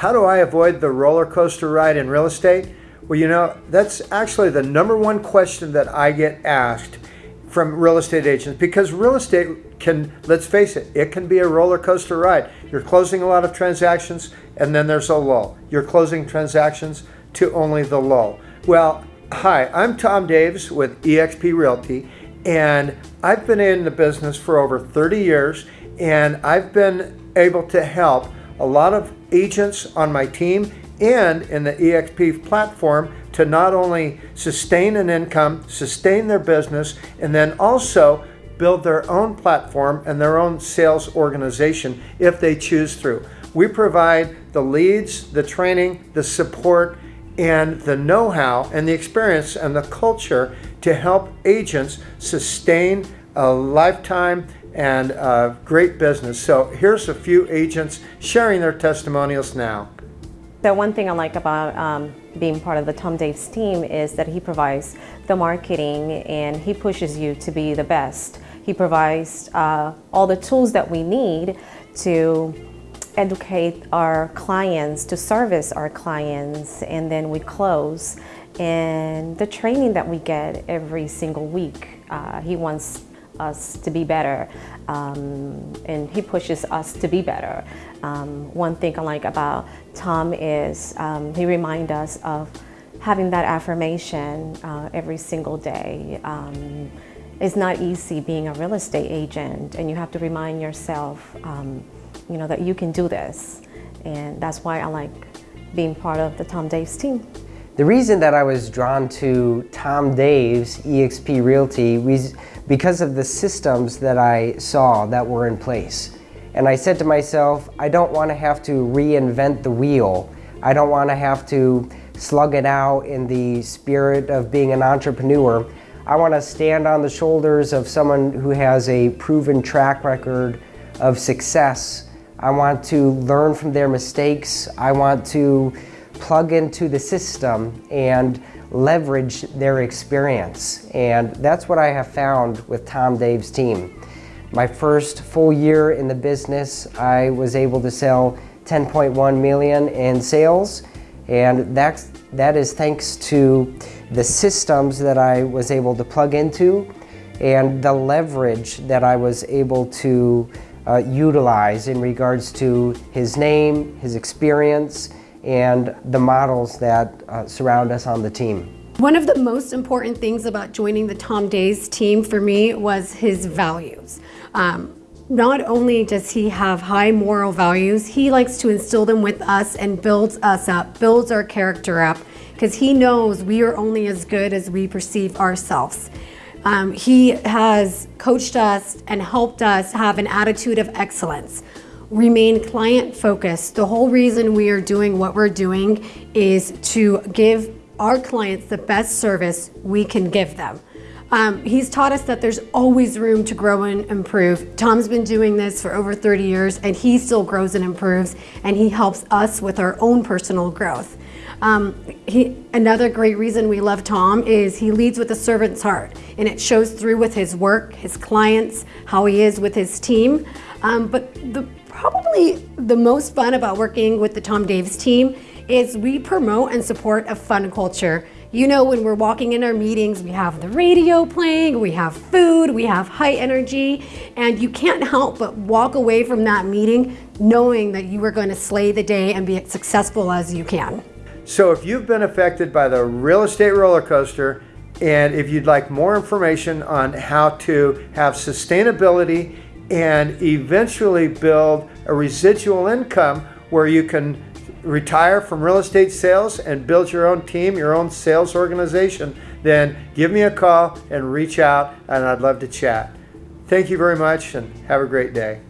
how do I avoid the roller coaster ride in real estate? Well, you know, that's actually the number one question that I get asked from real estate agents because real estate can, let's face it, it can be a roller coaster ride. You're closing a lot of transactions and then there's a lull. You're closing transactions to only the lull. Well, hi, I'm Tom Daves with eXp Realty and I've been in the business for over 30 years and I've been able to help a lot of agents on my team and in the eXp platform to not only sustain an income, sustain their business, and then also build their own platform and their own sales organization if they choose through. We provide the leads, the training, the support, and the know-how and the experience and the culture to help agents sustain a lifetime and great business. So here's a few agents sharing their testimonials now. The one thing I like about um, being part of the Tom Daves team is that he provides the marketing and he pushes you to be the best. He provides uh, all the tools that we need to educate our clients, to service our clients, and then we close. And the training that we get every single week, uh, he wants us to be better um, and he pushes us to be better. Um, one thing I like about Tom is um, he reminds us of having that affirmation uh, every single day. Um, it's not easy being a real estate agent and you have to remind yourself um, you know, that you can do this. And that's why I like being part of the Tom Daves team. The reason that I was drawn to Tom Daves eXp Realty was because of the systems that I saw that were in place. And I said to myself, I don't want to have to reinvent the wheel. I don't want to have to slug it out in the spirit of being an entrepreneur. I want to stand on the shoulders of someone who has a proven track record of success I want to learn from their mistakes. I want to plug into the system and leverage their experience. And that's what I have found with Tom Daves team. My first full year in the business, I was able to sell 10.1 million in sales. And that's, that is thanks to the systems that I was able to plug into and the leverage that I was able to uh, utilize in regards to his name, his experience, and the models that uh, surround us on the team. One of the most important things about joining the Tom Daves team for me was his values. Um, not only does he have high moral values, he likes to instill them with us and builds us up, builds our character up, because he knows we are only as good as we perceive ourselves. Um, he has coached us and helped us have an attitude of excellence. Remain client focused. The whole reason we are doing what we're doing is to give our clients the best service we can give them. Um, he's taught us that there's always room to grow and improve. Tom's been doing this for over 30 years and he still grows and improves and he helps us with our own personal growth. Um, he, another great reason we love Tom is he leads with a servant's heart and it shows through with his work, his clients, how he is with his team. Um, but the, probably the most fun about working with the Tom Daves team is we promote and support a fun culture. You know, when we're walking in our meetings, we have the radio playing, we have food, we have high energy, and you can't help but walk away from that meeting knowing that you are going to slay the day and be as successful as you can. So if you've been affected by the real estate roller coaster, and if you'd like more information on how to have sustainability and eventually build a residual income where you can retire from real estate sales and build your own team, your own sales organization, then give me a call and reach out and I'd love to chat. Thank you very much and have a great day.